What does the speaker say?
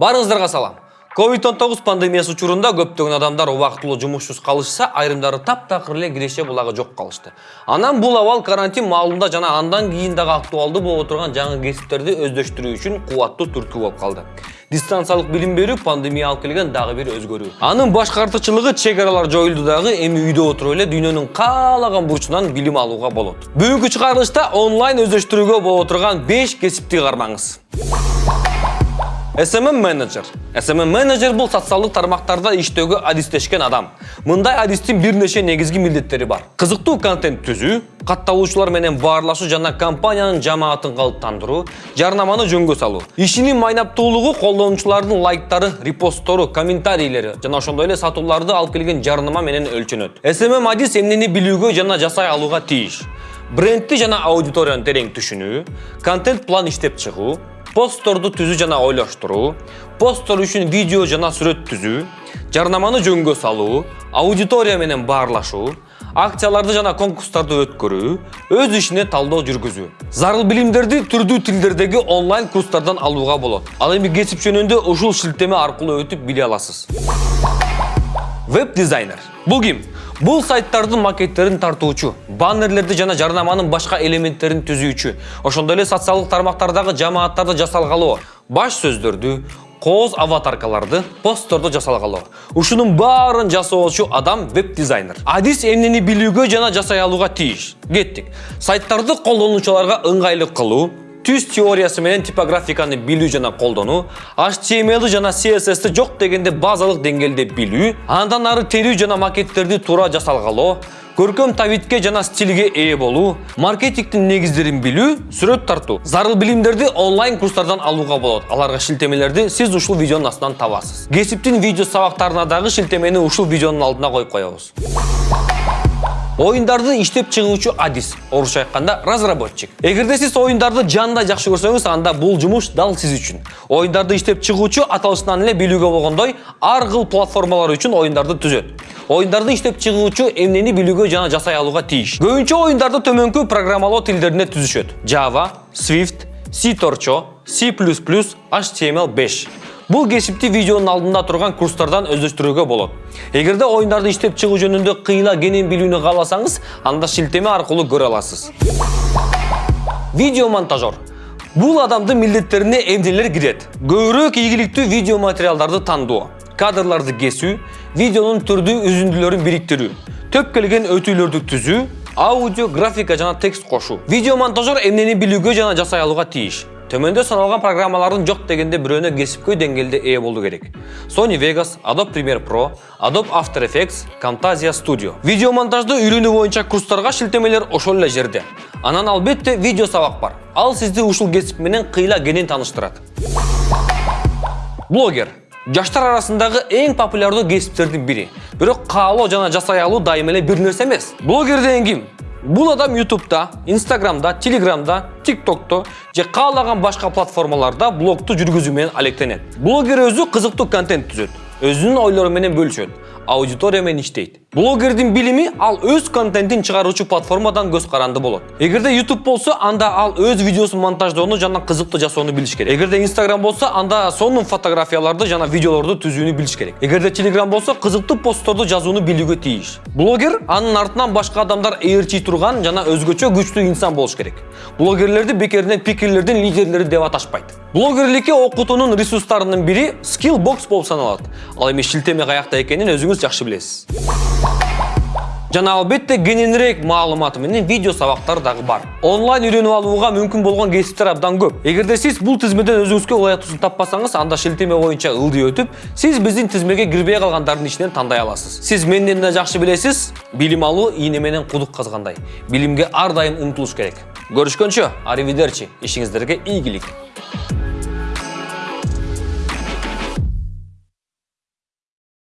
Барыңыздарга салам. COVID-19 пандемиясы учурунда көптөгөн адамдар убактылуу жумушсуз калышса, айрымдары таптакыр эле киреше булагы жок калышты. Анан бул абал карантин маалында жана андан кийин дагы актуалдуу боло турган жаңы кесиптерди өздөштүрүү үчүн кубаттуу түрткү болуп калды. Дистанциялык билим берүү пандемия алып келген дагы бир өзгөрүү. Анын башкы артыкчылыгы чек аралар жоюлду дагы, эми үйдө отуруп эле дүйнөнүн каалаган бурчунан билим алууга болот. Бүгүнкү чыгарылышта онлайн өздөштүрүүгө боло турган 5 кесипти кармаңыз. SMM менеджер. SMM менеджер бул социалдык тармактарда иштөөгө адистешкен адам. Мындай адистин бир нече негизги милдеттери бар. Кызыктуу контент түзүү, катталуучулар менен баарлашуу жана компаниянын жамаатын калыптандыруу, жарнаманы жөнгө салуу. Ишинин майнаптуулугу колдонуучулардын лайктары, репосттору, комментарийлери жана ошондой эле сатууларды алып келген жарнама менен өлчөнөт. SMM адис эмнени билүүгө жана жасай алууга тийиш. Брендти жана аудиторияны терең түшүнүү, контент план иштеп чыгуу, постторду түзүү жана ойлоштуруу, посттор үчүн видео жана сүрөт түзүү, жарнаманы жөнгө салуу, аудитория менен баарлашуу, акцияларды жана конкурстарды өткөрүү, өз ишине талдоо жүргүзүү. Зарыл билимдерди түрдүү тилдердеги онлайн курстардан алууга болот. Ал эми кесип жөнүндө ушул шилтеме аркылуу өтүп биле аласыз. Веб дизайнер. Бул ким? Бул сайттардын макеттерин тартуучу, баннерлерди жана жарнаманын башка элементтерин түзүүчү, ошондой эле социалдык тармактардагы жамааттарды жасалгалоо, баш сөздөрдү, кооз аватаркаларды, постторду жасалгалоо. Ушунун баарын жасоочу адам веб дизайнер. Адис эмнени билүүгө жана жасай алууга тийиш. Кеттик. Сайттарды колдонуучуларга ыңгайлуу кылуу, түз теориясы менен типографиканы билүү жана колдонуу, HTML жана CSS-ти жок дегенде базалык деңгээлде билүү, андан ары терүү жана макеттерди туура жасалгалоо, көркөм табитке жана стилге ээ болуу, маркетингдин негиздерин билүү, сүрөт тартуу. Зарыл билимдерди онлайн курстардан алууга болот. Аларга шилтемелерди сиз ушул видеонун астынан табасыз. Кесиптин видео сабактарына дагы шилтемени ушул видеонун алдына коюп коебуз. Оюндарды иштеп чыгуучу адис, орусча айтканда разработчик. Эгерде сиз оюндарды жанда жакшы көрсөңүз, анда бул жумуш дал сиз үчүн. Оюндарды иштеп чыгуучу аталышынан эле билүүгө болгондой, ар кыл платформалар үчүн оюндарды түзөт. Оюндарды иштеп чыгуучу эмнени билүүгө жана жасай алууга тийиш. Көбүнчө оюндарды төмөнкү программалоо тилдерине түзүшөт. Java, Swift, C Torcho, C++, HTML5. Бул кесипти видеонун алдында турган курстардан өздөштүрүүгө болот. Эгерде оюндарды иштеп чыгуу жөнүндө кыйла кенен билүүнү кааласаңыз, анда шилтеме аркылуу көрө аласыз. Видео монтажер. Бул адамдын милдеттерине эмнелер кирет? Көбүрөөк ийгиликтүү видео материалдарды кадрларды кесүү, видеонун түрдүү үзүндүлөрүн бириктирүү, төп келген өтүүлөрдү түзүү, аудио, графика жана текст кошуу. Видео монтажер эмнени билүүгө жана жасай алууга тийиш. Төмөндө саналган программалардын жок дегенде бирөөнө кесипкөй деңгээлде ээ болуу керек. Sony Vegas, Adobe Premiere Pro, Adobe After Effects, Camtasia Studio. Видео монтажды үйрөнүү боюнча курстарга шилтемелер ошол эле жерде. Анан албетте видео сабак бар. Ал сизди ушул кесип менен кыйла кенен тааныштырат. Блогер жаштар арасындагы эң популярдуу кесиптердин бири. Бирок каалоо жана жасай алуу дайым эле бир нерсе эмес. Блогер деген ким? Бул адам YouTube'да, Instagram'da, Telegram'da, TikTok'то же каалаган башка платформаларда блогту жүргүзүү менен алектенет. Блогер өзү кызыктуу контент түзөт, өзүнүн ойлору менен бөлүшөт, аудитория менен иштейт. Блогердин билими ал өз контентин чыгаруучу платформадан көз каранды болот. Эгерде YouTube болсо, анда ал өз видеосун монтаждоону жана кызыктуу жасоону билиш керек. Эгерде Instagram болсо, анда сонун фотографияларды жана видеолорду түзүүнү билиш керек. Эгерде Telegram болсо, кызыктуу постторду жазууну билүүгө тийиш. Блогер анын артынан башка адамдар ээрчи турган жана өзгөчө күчтүү инсан болуш керек. Блогерлерди бекеринен пикирлердин лидерлери деп аташпайт. Блогерликке окутуунун ресурстарынын бири Skillbox болуп саналат. Ал эми шилтеме каякта экенин өзүңүз жакшы билесиз. Жана албетте кененирээк маалыматы менен видео сабактар дагы бар. Онлайн үйрөнүп алууга мүмкүн болгон кесиптер абдан көп. Эгерде сиз бул тизмеден өзүңүзгө ылайыктуусун таппасаңыз, анда шилтеме боюнча ылдый өтүп, сиз биздин тизмеге кирбей калгандардын ичинен тандай аласыз. Сиз менден да жакшы билесиз, билим алуу ийне менен кудук казгандай. Билимге ар дайым умтулуш керек. Көрүшкөнчө, аривидерчи, ишиңиздерге ийгилик.